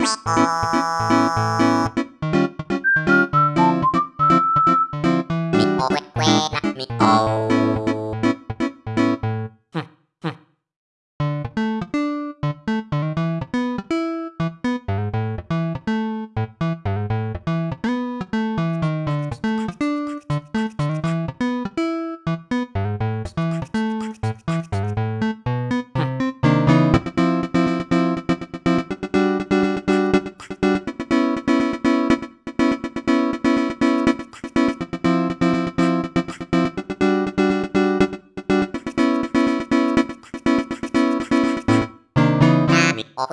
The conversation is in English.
Bye. o